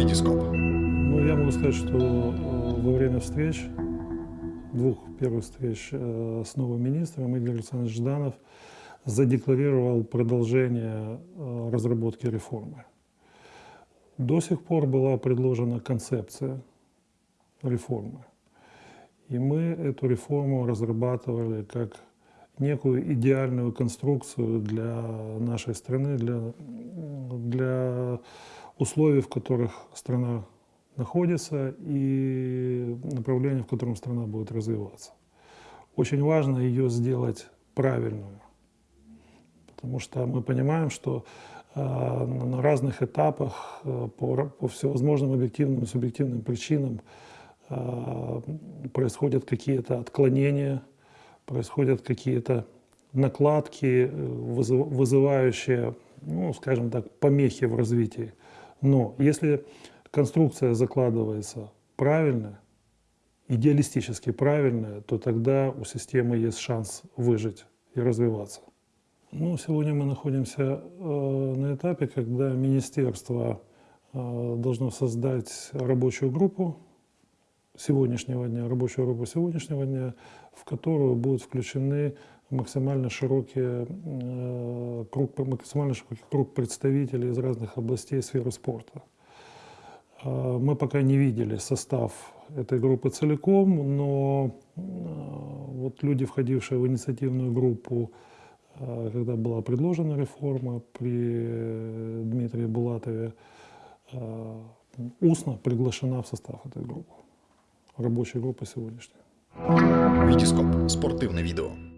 Витископ. Ну, я могу сказать, что э, во время встреч, двух первых встреч э, с новым министром, Игорь Александрович Жданов задекларировал продолжение э, разработки реформы. До сих пор была предложена концепция реформы. И мы эту реформу разрабатывали как некую идеальную конструкцию для нашей страны, для, для условий, в которых страна находится и направление, в котором страна будет развиваться. Очень важно ее сделать правильную, потому что мы понимаем, что э, на разных этапах э, по, по всевозможным объективным и субъективным причинам э, происходят какие-то отклонения, происходят какие-то накладки, вызывающие, ну, скажем так, помехи в развитии. Но если конструкция закладывается правильно, идеалистически правильная, то тогда у системы есть шанс выжить и развиваться. Ну, сегодня мы находимся э, на этапе, когда министерство э, должно создать рабочую группу сегодняшнего дня, рабочую группу сегодняшнего дня, в которую будут включены максимально широкий, э, круг, максимально широкий круг представителей из разных областей сферы спорта. Э, мы пока не видели состав этой группы целиком, но э, вот люди, входившие в инициативную группу, э, когда была предложена реформа при Дмитрии Булатове, устно приглашена в состав этой группы, рабочей группы сегодняшней. Витископ. Спортивне відео.